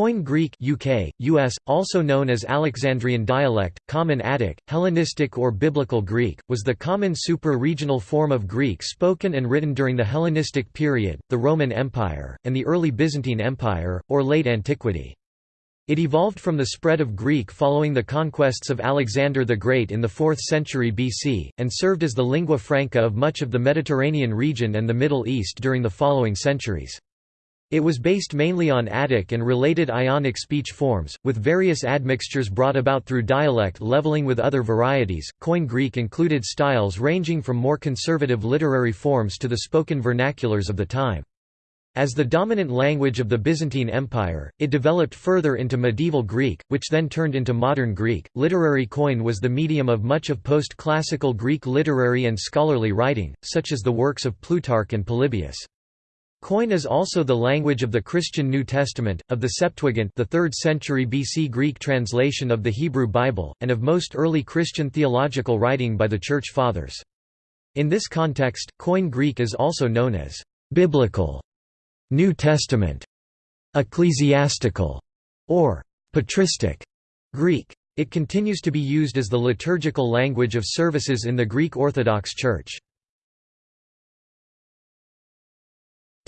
Koine Greek UK, US, also known as Alexandrian dialect, Common Attic, Hellenistic or Biblical Greek, was the common supra-regional form of Greek spoken and written during the Hellenistic period, the Roman Empire, and the early Byzantine Empire, or late antiquity. It evolved from the spread of Greek following the conquests of Alexander the Great in the 4th century BC, and served as the lingua franca of much of the Mediterranean region and the Middle East during the following centuries. It was based mainly on Attic and related Ionic speech forms, with various admixtures brought about through dialect leveling with other varieties. Koine Greek included styles ranging from more conservative literary forms to the spoken vernaculars of the time. As the dominant language of the Byzantine Empire, it developed further into medieval Greek, which then turned into modern Greek. Literary Koine was the medium of much of post classical Greek literary and scholarly writing, such as the works of Plutarch and Polybius. Koine is also the language of the Christian New Testament, of the Septuagint the 3rd century BC Greek translation of the Hebrew Bible, and of most early Christian theological writing by the Church Fathers. In this context, Koine Greek is also known as «biblical», «New Testament», «ecclesiastical» or «patristic» Greek. It continues to be used as the liturgical language of services in the Greek Orthodox Church.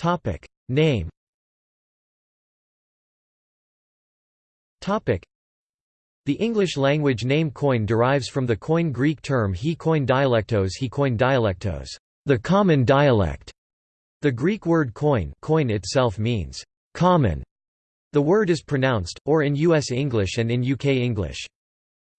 Topic Name Topic The English language name Koine derives from the Koine Greek term he Koine dialectos he Koine dialectos, the common dialect. The Greek word Koine, Koine itself means common. The word is pronounced, or in US English and in UK English.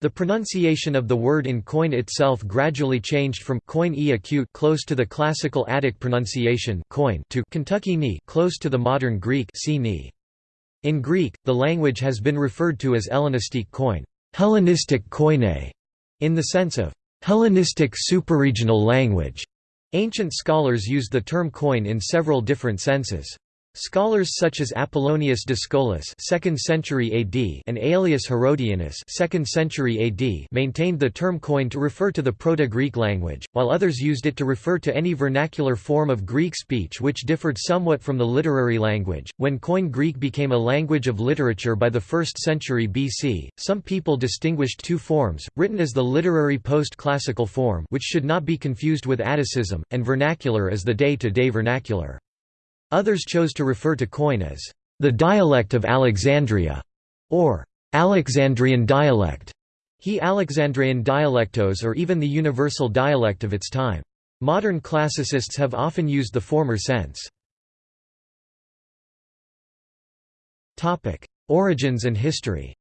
The pronunciation of the word in Koine itself gradually changed from Koine e acute close to the classical Attic pronunciation Koine to Kentucky ni close to the modern Greek ni. In Greek, the language has been referred to as Hellenistic Koine, Hellenistic Koine, in the sense of Hellenistic superregional language. Ancient scholars used the term Koine in several different senses. Scholars such as Apollonius Dyscolus (2nd century AD) and Aelius Herodianus (2nd century AD) maintained the term Koine to refer to the Proto-Greek language, while others used it to refer to any vernacular form of Greek speech which differed somewhat from the literary language. When Koine Greek became a language of literature by the 1st century BC, some people distinguished two forms, written as the literary post-classical form, which should not be confused with Atticism, and vernacular as the day-to-day -day vernacular. Others chose to refer to Koine as the dialect of Alexandria, or Alexandrian dialect, he Alexandrian dialectos or even the universal dialect of its time. Modern classicists have often used the former sense. Origins and history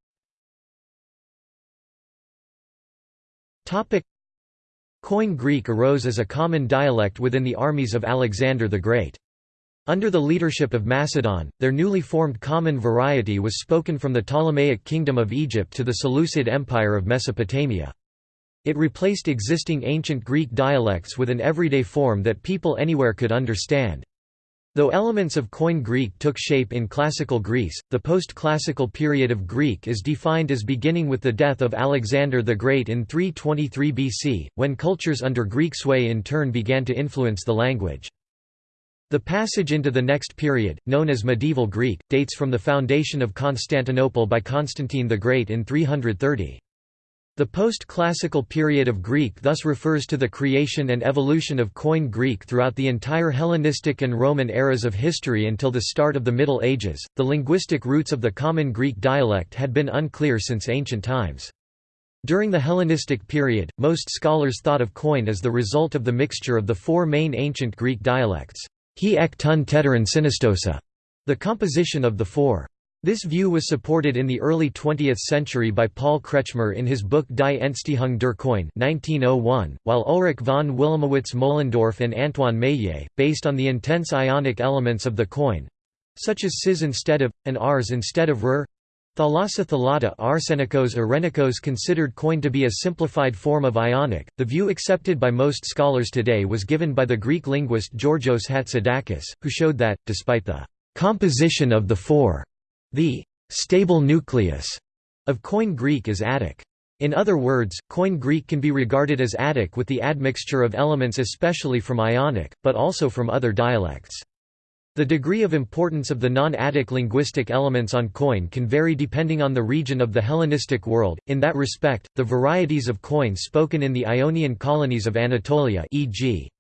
Koine Greek arose as a common dialect within the armies of Alexander the Great. Under the leadership of Macedon, their newly formed common variety was spoken from the Ptolemaic Kingdom of Egypt to the Seleucid Empire of Mesopotamia. It replaced existing ancient Greek dialects with an everyday form that people anywhere could understand. Though elements of Koine Greek took shape in Classical Greece, the post-classical period of Greek is defined as beginning with the death of Alexander the Great in 323 BC, when cultures under Greek sway in turn began to influence the language. The passage into the next period, known as Medieval Greek, dates from the foundation of Constantinople by Constantine the Great in 330. The post-classical period of Greek thus refers to the creation and evolution of Koine Greek throughout the entire Hellenistic and Roman eras of history until the start of the Middle Ages. The linguistic roots of the common Greek dialect had been unclear since ancient times. During the Hellenistic period, most scholars thought of Koine as the result of the mixture of the four main ancient Greek dialects. He ek tun teteran the composition of the four. This view was supported in the early 20th century by Paul Kretschmer in his book Die Entstehung der Koine 1901, while Ulrich von Wilamowitz Moellendorff and Antoine Meillet, based on the intense ionic elements of the Koine—such as sis instead of, and rs instead of r, Thalassa thalata arsenikos arenikos considered Koine to be a simplified form of Ionic. The view accepted by most scholars today was given by the Greek linguist Georgios Hatzidakis, who showed that, despite the composition of the four, the stable nucleus of Koine Greek is Attic. In other words, Koine Greek can be regarded as Attic with the admixture of elements especially from Ionic, but also from other dialects. The degree of importance of the non-Attic linguistic elements on Koine can vary depending on the region of the Hellenistic world. In that respect, the varieties of Koine spoken in the Ionian colonies of Anatolia, e.g.,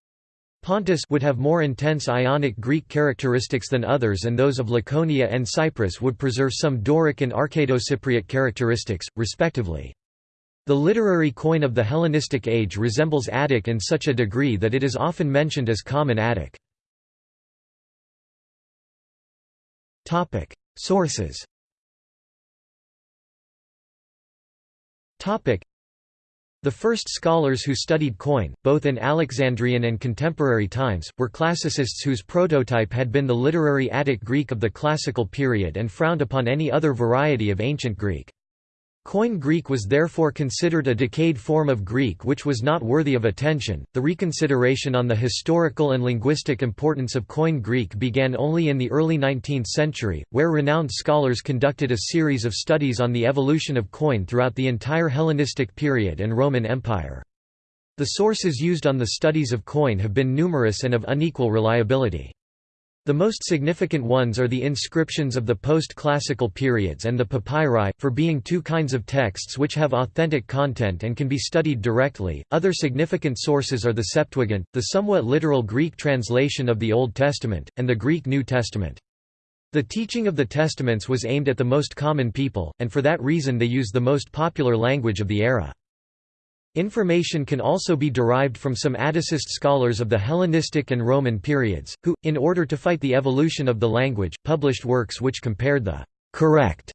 Pontus would have more intense Ionic Greek characteristics than others and those of Laconia and Cyprus would preserve some Doric and Arcado-Cypriot characteristics, respectively. The literary Koine of the Hellenistic age resembles Attic in such a degree that it is often mentioned as Common Attic. Topic: Sources. Topic: The first scholars who studied Koine, both in Alexandrian and contemporary times, were classicists whose prototype had been the literary Attic Greek of the classical period and frowned upon any other variety of ancient Greek. Koine Greek was therefore considered a decayed form of Greek which was not worthy of attention. The reconsideration on the historical and linguistic importance of Koine Greek began only in the early 19th century, where renowned scholars conducted a series of studies on the evolution of Koine throughout the entire Hellenistic period and Roman Empire. The sources used on the studies of Koine have been numerous and of unequal reliability. The most significant ones are the inscriptions of the post-classical periods and the papyri, for being two kinds of texts which have authentic content and can be studied directly. Other significant sources are the Septuagint, the somewhat literal Greek translation of the Old Testament, and the Greek New Testament. The teaching of the Testaments was aimed at the most common people, and for that reason they used the most popular language of the era. Information can also be derived from some Atticist scholars of the Hellenistic and Roman periods, who, in order to fight the evolution of the language, published works which compared the «correct»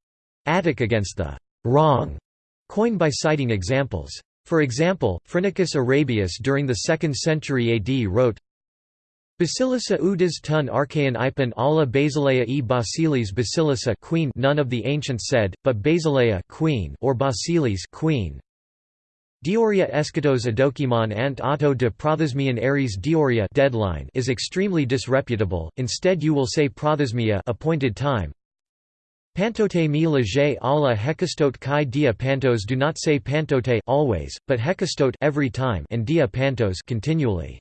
Attic against the «wrong» Koine by citing examples. For example, Phrynichus Arabius during the 2nd century AD wrote, Basilissa udas tun archaean ipon alla basileia e basilis basilissa queen none of the ancients said, but basileia queen or basilis queen, Dioria eschatos adokimon ant auto de prothesmian aries dioria deadline is extremely disreputable, instead you will say prothesmia appointed time. Pantote mi leger alla hekastote kai dia pantos do not say pantote always, but hekastote every time and dia pantos continually.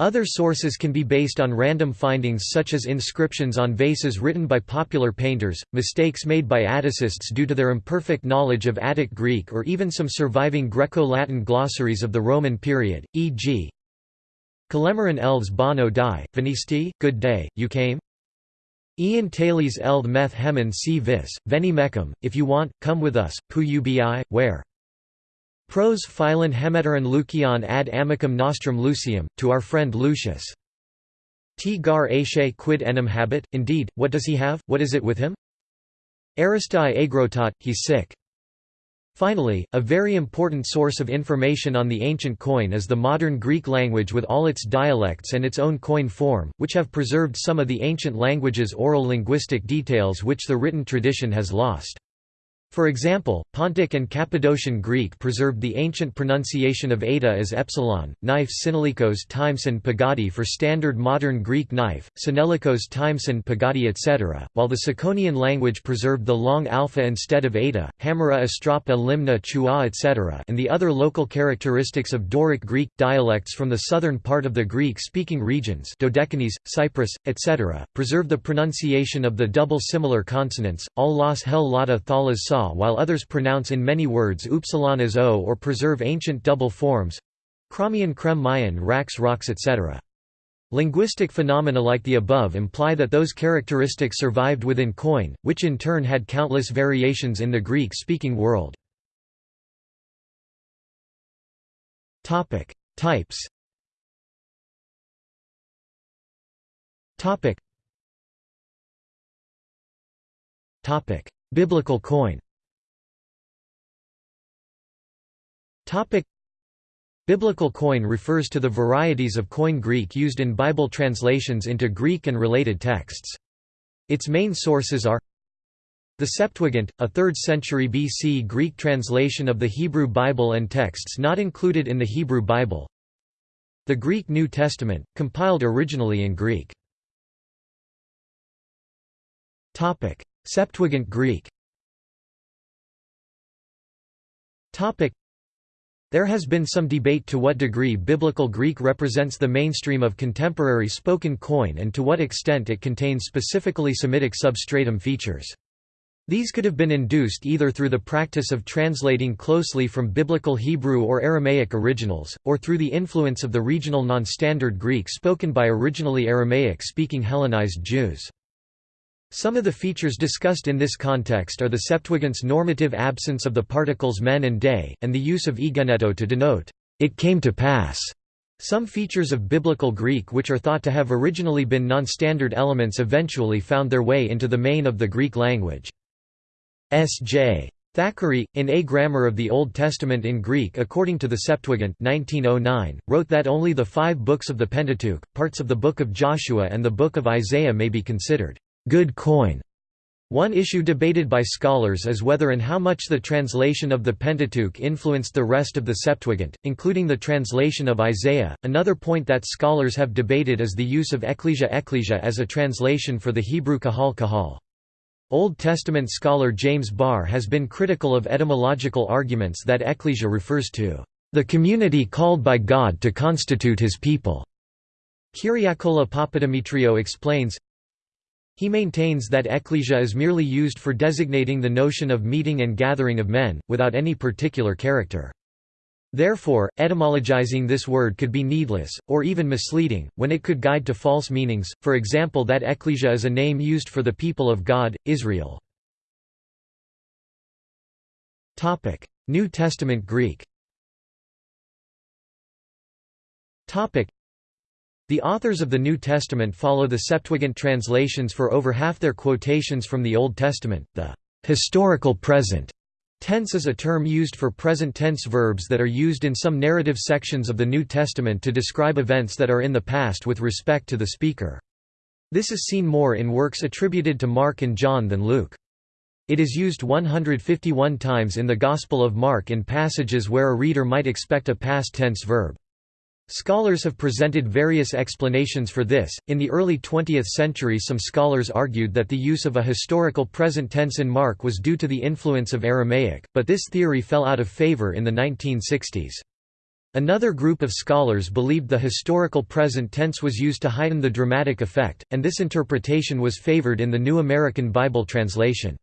Other sources can be based on random findings such as inscriptions on vases written by popular painters, mistakes made by Atticists due to their imperfect knowledge of Attic Greek or even some surviving Greco-Latin glossaries of the Roman period, e.g. Kalemaran elves bono die, venisti, good day, you came? Ian Taylor's eld meth hemen si vis, veni mecum, if you want, come with us, pu ubi, where? Pros philon hemeteron Lucian ad amicum nostrum Lucium, to our friend Lucius. T gar quid enim habit, indeed, what does he have, what is it with him? Aristai agrotot, he's sick. Finally, a very important source of information on the ancient Koine is the modern Greek language with all its dialects and its own Koine form, which have preserved some of the ancient language's oral linguistic details which the written tradition has lost. For example, Pontic and Cappadocian Greek preserved the ancient pronunciation of eta as epsilon, knife synalikos timeson pagadi for standard modern Greek knife, synalikos timeson pagadi etc., while the Tsakonian language preserved the long alpha instead of eta, hamera astrapa limna chua etc. and the other local characteristics of Doric Greek, dialects from the southern part of the Greek-speaking regions Dodecanese, Cyprus, etc., preserve the pronunciation of the double similar consonants, all las hel lata thalas sa while others pronounce in many words upsilon as o or preserve ancient double forms Kramian crem mayan rax rocks etc. Linguistic phenomena like the above imply that those characteristics survived within Koine, which in turn had countless variations in the Greek-speaking world. Topic: Types. Topic. Biblical Koine. Topic Biblical Koine refers to the varieties of Koine Greek used in Bible translations into Greek and related texts. Its main sources are the Septuagint, a 3rd century BC Greek translation of the Hebrew Bible and texts not included in the Hebrew Bible. The Greek New Testament, compiled originally in Greek. Septuagint Greek There has been some debate to what degree Biblical Greek represents the mainstream of contemporary spoken Koine and to what extent it contains specifically Semitic substratum features. These could have been induced either through the practice of translating closely from Biblical Hebrew or Aramaic originals, or through the influence of the regional non-standard Greek spoken by originally Aramaic-speaking Hellenized Jews. Some of the features discussed in this context are the Septuagint's normative absence of the particles men and day, and the use of egeneto to denote, it came to pass. Some features of Biblical Greek which are thought to have originally been non-standard elements eventually found their way into the main of the Greek language. S.J. Thackeray, in A Grammar of the Old Testament in Greek according to the Septuagint 1909, wrote that only the five books of the Pentateuch, parts of the Book of Joshua and the Book of Isaiah may be considered good Koine. One issue debated by scholars is whether and how much the translation of the Pentateuch influenced the rest of the Septuagint, including the translation of Isaiah. Another point that scholars have debated is the use of ecclesia ecclesia as a translation for the Hebrew kahal kahal. Old Testament scholar James Barr has been critical of etymological arguments that ecclesia refers to the community called by God to constitute his people. Kyriakola Papadimitriou explains, he maintains that ecclesia is merely used for designating the notion of meeting and gathering of men, without any particular character. Therefore, etymologizing this word could be needless, or even misleading, when it could guide to false meanings, for example that ecclesia is a name used for the people of God, Israel. New Testament Greek the authors of the New Testament follow the Septuagint translations for over half their quotations from the Old Testament. The historical present tense is a term used for present tense verbs that are used in some narrative sections of the New Testament to describe events that are in the past with respect to the speaker. This is seen more in works attributed to Mark and John than Luke. It is used 151 times in the Gospel of Mark in passages where a reader might expect a past tense verb. Scholars have presented various explanations for this. In the early 20th century, some scholars argued that the use of a historical present tense in Mark was due to the influence of Aramaic, but this theory fell out of favor in the 1960s. Another group of scholars believed the historical present tense was used to heighten the dramatic effect, and this interpretation was favored in the New American Bible translation.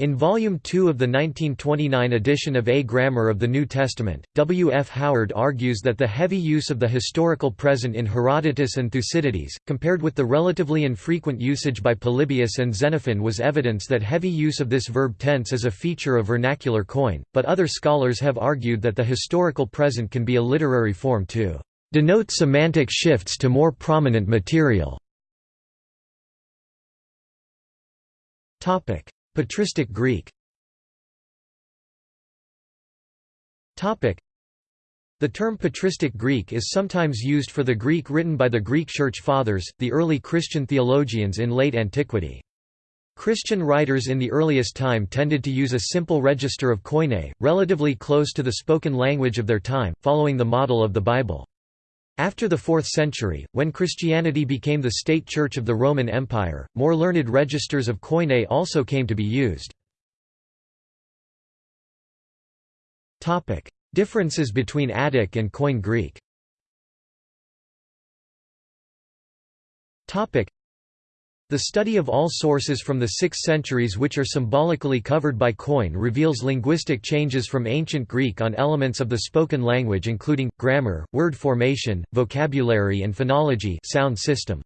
In Volume 2 of the 1929 edition of A Grammar of the New Testament, W. F. Howard argues that the heavy use of the historical present in Herodotus and Thucydides, compared with the relatively infrequent usage by Polybius and Xenophon was evidence that heavy use of this verb tense is a feature of vernacular Koine, but other scholars have argued that the historical present can be a literary form to denote semantic shifts to more prominent material. Topic Patristic Greek the term patristic Greek is sometimes used for the Greek written by the Greek Church Fathers, the early Christian theologians in late antiquity. Christian writers in the earliest time tended to use a simple register of Koine, relatively close to the spoken language of their time, following the model of the Bible. After the 4th century, when Christianity became the state church of the Roman Empire, more learned registers of Koine also came to be used. Differences between Attic and Koine Greek the study of all sources from the six centuries which are symbolically covered by Koine reveals linguistic changes from ancient Greek on elements of the spoken language including, grammar, word formation, vocabulary and phonology sound system.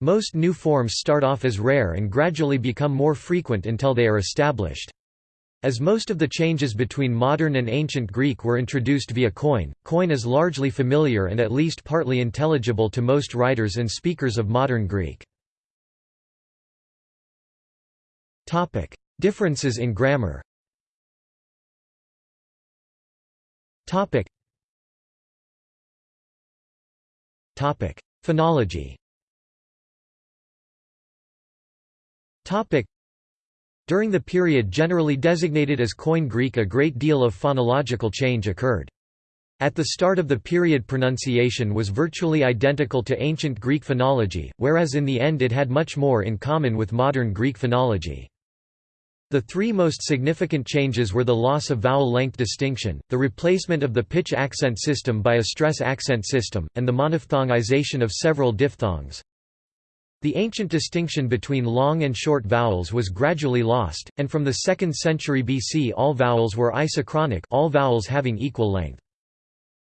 Most new forms start off as rare and gradually become more frequent until they are established. As most of the changes between modern and ancient Greek were introduced via Koine, Koine is largely familiar and at least partly intelligible to most writers and speakers of modern Greek. Topic: Differences in grammar. Topic. Topic: Phonology. Topic. During the period generally designated as Koine Greek a great deal of phonological change occurred. At the start of the period pronunciation was virtually identical to ancient Greek phonology, whereas in the end it had much more in common with modern Greek phonology. The three most significant changes were the loss of vowel length distinction, the replacement of the pitch accent system by a stress accent system, and the monophthongization of several diphthongs. The ancient distinction between long and short vowels was gradually lost, and from the 2nd century BC all vowels were isochronic all vowels having equal length.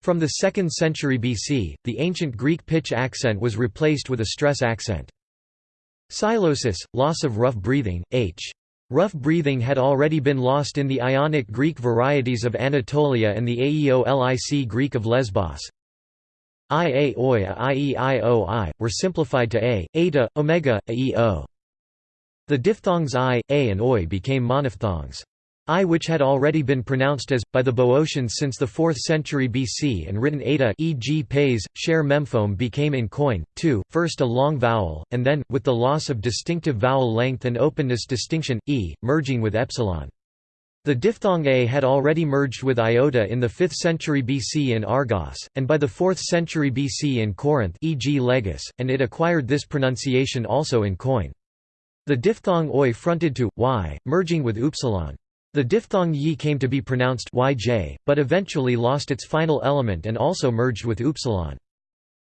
From the 2nd century BC, the ancient Greek pitch accent was replaced with a stress accent. Psilosis, loss of rough breathing, h. Rough breathing had already been lost in the Ionic Greek varieties of Anatolia and the Aeolic Greek of Lesbos. Ia oi ieioi were simplified to a, eta, omega, aeo. The diphthongs i, a and oi became monophthongs. I which had already been pronounced as, by the Boeotians since the 4th century BC and written eta e.g. pays, share memphome became in Koine, too, first a long vowel, and then, with the loss of distinctive vowel length and openness distinction, e, merging with epsilon. The diphthong a had already merged with iota in the 5th century BC in Argos, and by the 4th century BC in Corinth e.g. Legis, and it acquired this pronunciation also in Koine. The diphthong oi fronted to, y, merging with upsilon. The diphthong yi came to be pronounced yj, but eventually lost its final element and also merged with upsilon.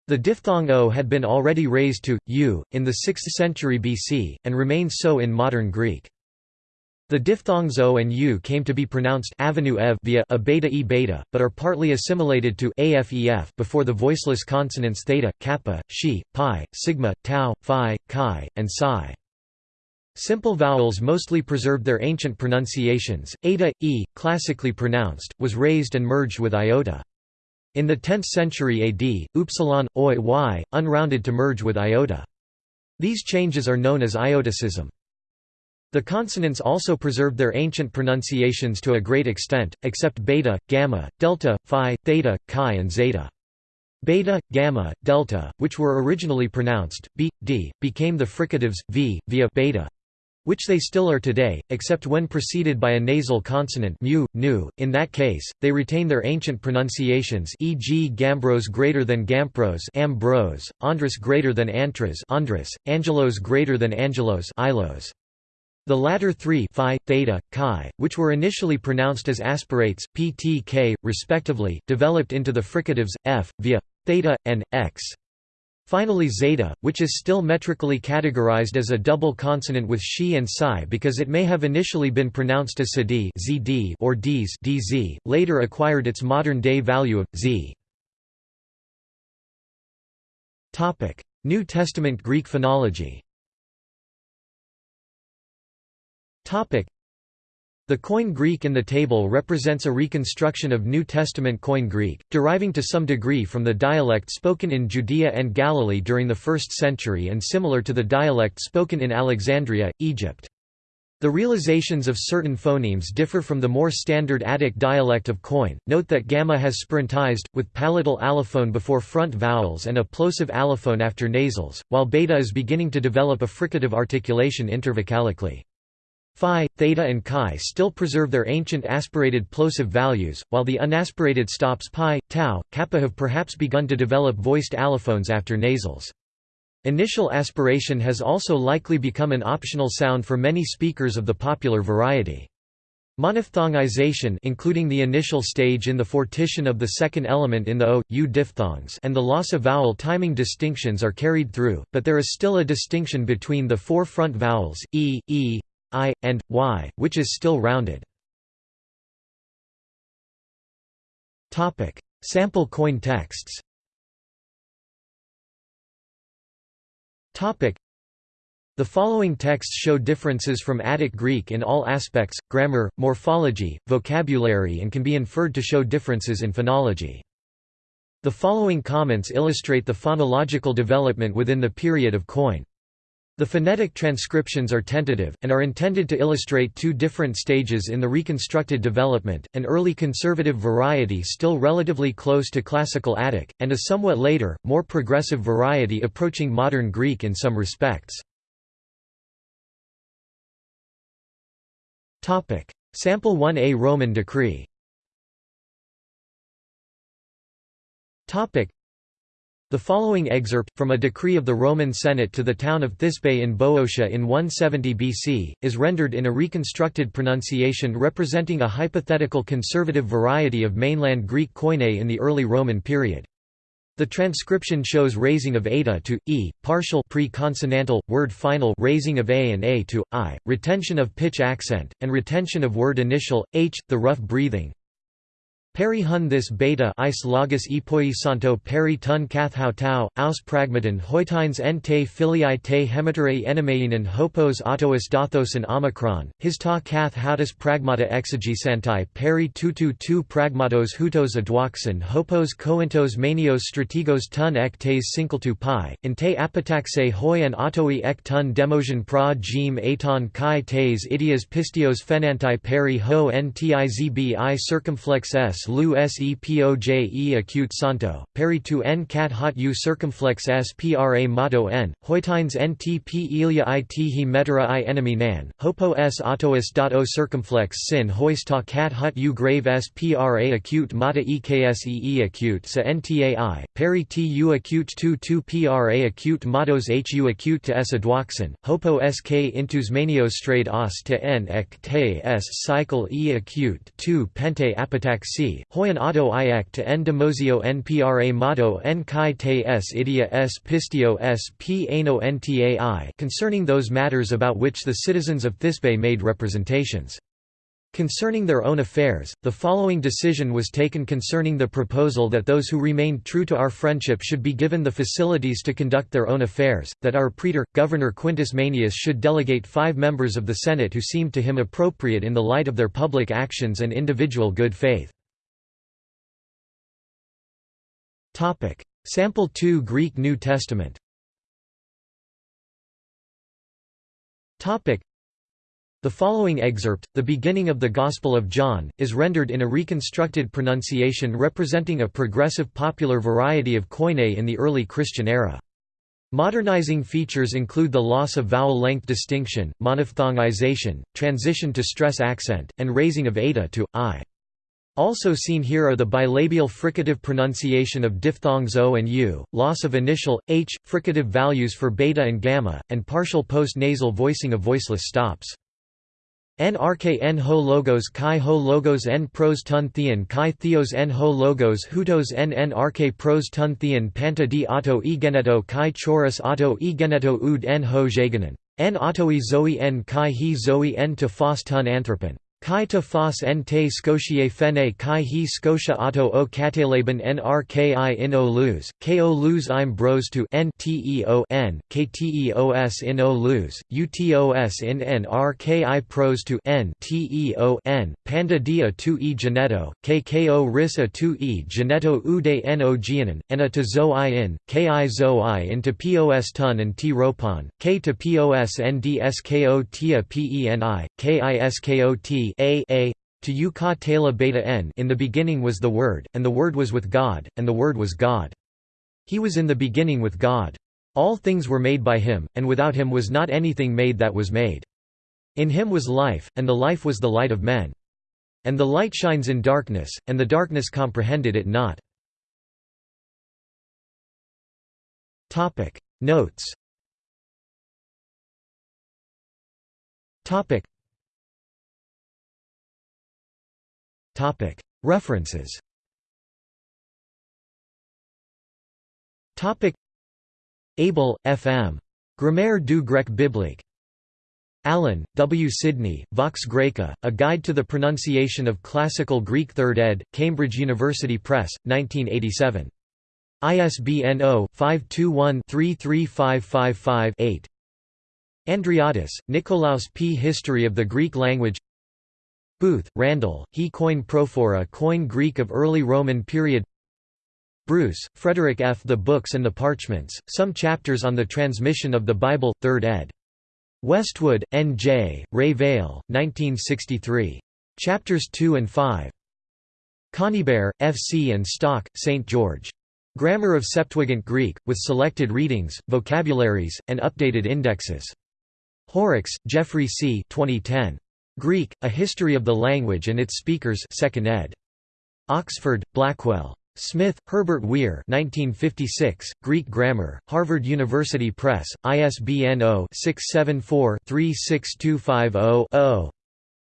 The diphthong o had been already raised to u in the 6th century BC and remains so in modern Greek. The diphthongs o and u came to be pronounced avenue ev via a beta e beta, but are partly assimilated to afef before the voiceless consonants theta, kappa, shi, pi, sigma, tau, phi, chi, and psi. Simple vowels mostly preserved their ancient pronunciations. Eta, e, classically pronounced, was raised and merged with iota. In the 10th century AD, upsilon, oi, y, unrounded to merge with iota. These changes are known as iotacism. The consonants also preserved their ancient pronunciations to a great extent, except beta, gamma, delta, phi, theta, chi and zeta. Beta, gamma, delta, which were originally pronounced b, d, became the fricatives v, via beta, which they still are today, except when preceded by a nasal consonant mu, nu. In that case, they retain their ancient pronunciations e.g. gambros greater than gampros ambros, andros greater than antras angelos greater than angelos ilos. The latter three phi, theta, chi, which were initially pronounced as aspirates, p, t, k, respectively, developed into the fricatives, f, via, theta, and, x. Finally zeta, which is still metrically categorized as a double consonant with shi and psi because it may have initially been pronounced as zd zd or dz dz, later acquired its modern-day value of z. New Testament Greek phonology the Koine Greek in the table represents a reconstruction of New Testament Koine Greek, deriving to some degree from the dialect spoken in Judea and Galilee during the 1st century and similar to the dialect spoken in Alexandria, Egypt. The realizations of certain phonemes differ from the more standard Attic dialect of Koine. Note that gamma has spirantized, with palatal allophone before front vowels and a plosive allophone after nasals, while beta is beginning to develop a fricative articulation intervocalically. Phi, theta and chi still preserve their ancient aspirated plosive values, while the unaspirated stops pi, tau, kappa have perhaps begun to develop voiced allophones after nasals. Initial aspiration has also likely become an optional sound for many speakers of the popular variety. Monophthongization including the initial stage in the fortition of the second element in the o, u diphthongs and the loss of vowel timing distinctions are carried through, but there is still a distinction between the four front vowels, e, e, i, and, y, which is still rounded. Sample Koine texts the following texts show differences from Attic Greek in all aspects, grammar, morphology, vocabulary and can be inferred to show differences in phonology. The following comments illustrate the phonological development within the period of Koine. The phonetic transcriptions are tentative, and are intended to illustrate two different stages in the reconstructed development, an early conservative variety still relatively close to Classical Attic, and a somewhat later, more progressive variety approaching modern Greek in some respects. Sample 1a Roman decree The following excerpt, from a decree of the Roman Senate to the town of Thisbe in Boeotia in 170 BC, is rendered in a reconstructed pronunciation representing a hypothetical conservative variety of mainland Greek koine in the early Roman period. The transcription shows raising of eta to e, partial pre-consonantal, word final raising of a and a to i, retention of pitch accent, and retention of word initial, h, the rough breathing, Peri hun this beta is logos epoi santo peri tun kath tau, aus pragmaton hoitines en te filiae te hematere enemeinen hopos autois dathos and omicron, his ta kath hautus pragmata exegesantai peri tutu tu pragmatos hutos adwaxen hopos coentos manios strategos tun ek tes tu pi, in te apitaxe hoi and autoi ek tun demosion pra gem aton kai tes idias pistios fenantai peri ho ntizbi circumflex s lu sepoje acute santo, peri tu n cat hot u circumflex s pra motto n, hoitines ntp ilia it he metera i enemy nan, hopo s autois dot o circumflex sin hoista cat hot u grave s pra acute mata eksee acute sa ntai, peri tu acute tu tu pra acute mottos hu acute to s adwaxen, hopo sk intus manios straight os to n ek te s cycle e acute 2 pente apitac c Hoyan auto to n. Demosio npra motto en kai te s. Idia s. Pistio s. P. Ano ntai concerning those matters about which the citizens of Thisbe made representations. Concerning their own affairs, the following decision was taken concerning the proposal that those who remained true to our friendship should be given the facilities to conduct their own affairs, that our praetor, Governor Quintus Manius should delegate five members of the Senate who seemed to him appropriate in the light of their public actions and individual good faith. Topic: Sample 2 Greek New Testament. Topic: The following excerpt, the beginning of the Gospel of John, is rendered in a reconstructed pronunciation representing a progressive popular variety of koine in the early Christian era. Modernizing features include the loss of vowel length distinction, monophthongization, transition to stress accent, and raising of eta to i. Also seen here are the bilabial fricative pronunciation of diphthongs o and u, loss of initial, h, fricative values for beta and gamma, and partial post-nasal voicing of voiceless stops. Nrk n ho logos chi ho logos n pros tun theon chi theos n ho logos hutos n nrk pros tun theon panta di auto e geneto chi chorus auto e geneto ud n ho jagonen. N autoi zoe n chi he zoe n to fos tun anthropon. Kai ta fos en te scotiae fene kai he scotia auto o catalaban nrki in o luz, ko luz im bros to n teo n, kteos in o luz, utos in nrki pros to n n, panda dia tu e geneto, kko risa tu e geneto ude no gianan, en a to zo i in, ki zo i into pos tun and t ropon, k to pos tia a, a to u ka tela beta n in the beginning was the Word, and the Word was with God, and the Word was God. He was in the beginning with God. All things were made by him, and without him was not anything made that was made. In him was life, and the life was the light of men. And the light shines in darkness, and the darkness comprehended it not. Notes References Abel, F. M. Grammaire du grec biblique. Allen, W. Sidney, Vox Graeca, A Guide to the Pronunciation of Classical Greek 3rd ed., Cambridge University Press, 1987. ISBN 0-521-33555-8. Andreadis, Nikolaos P. History of the Greek Language Booth, Randall, He Koine Prophora Koine Greek of Early Roman Period Bruce, Frederick F. The Books and the Parchments, Some Chapters on the Transmission of the Bible, 3rd ed. Westwood, N. J., Ray Vale, 1963. Chapters 2 and 5. Conybeare, F. C. and Stock, St. George. Grammar of Septuagint Greek, with selected readings, vocabularies, and updated indexes. Horrocks, Geoffrey C. 2010. Greek, A History of the Language and its Speakers 2nd ed. Oxford, Blackwell. Smith, Herbert Weir 1956, Greek Grammar, Harvard University Press, ISBN 0-674-36250-0.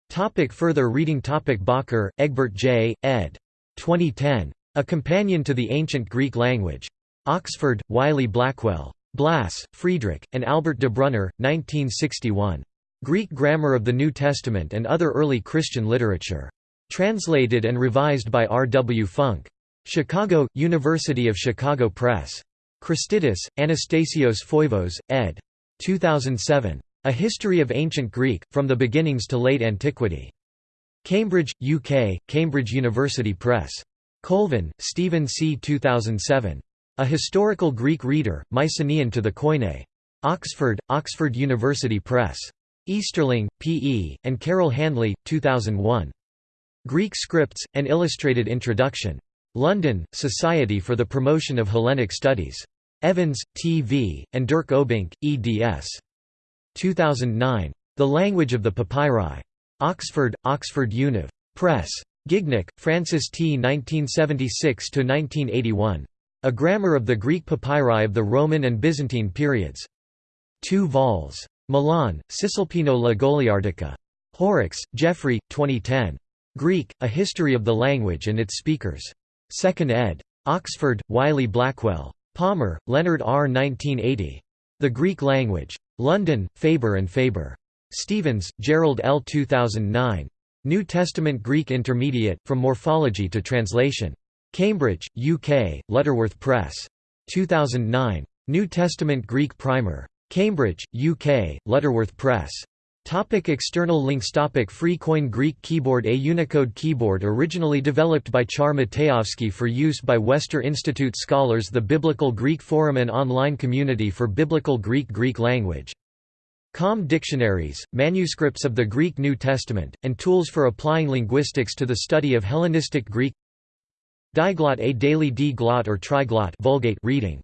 Topic further reading Topic Bakker, Egbert J., ed. 2010. A Companion to the Ancient Greek Language. Oxford, Wiley Blackwell. Blass, Friedrich, and Albert de Brunner, 1961. Greek Grammar of the New Testament and Other Early Christian Literature. Translated and revised by R. W. Funk. Chicago, University of Chicago Press. Christidis, Anastasios Foivos, ed. 2007. A History of Ancient Greek, From the Beginnings to Late Antiquity. Cambridge, UK, Cambridge University Press. Colvin, Stephen C. 2007. A Historical Greek Reader, Mycenaean to the Koine. Oxford, Oxford University Press. Easterling, P. E., and Carol Handley, 2001. Greek Scripts, An Illustrated Introduction. London, Society for the Promotion of Hellenic Studies. Evans, T. V., and Dirk Obbink, eds. 2009. The Language of the Papyri. Oxford, Oxford Univ. Press. Gignac, Francis T. 1976–1981. A Grammar of the Greek Papyri of the Roman and Byzantine periods. 2 vols. Milan, Cisalpino La Goliardica. Horrocks, Geoffrey, 2010. Greek, A History of the Language and its Speakers. 2nd ed. Oxford, Wiley Blackwell. Palmer, Leonard R. 1980. The Greek Language. London, Faber and Faber. Stevens, Gerald L. 2009. New Testament Greek Intermediate, From Morphology to Translation. Cambridge, UK, Lutterworth Press. 2009. New Testament Greek Primer. Cambridge, UK, Lutterworth Press. Topic external links Topic Free Koine Greek Keyboard A Unicode keyboard originally developed by Char Matejovsky for use by Westar Institute scholars The Biblical Greek Forum An online community for Biblical Greek Greek language. Com dictionaries, manuscripts of the Greek New Testament, and tools for applying linguistics to the study of Hellenistic Greek Diglot A daily D-glot or triglot Vulgate reading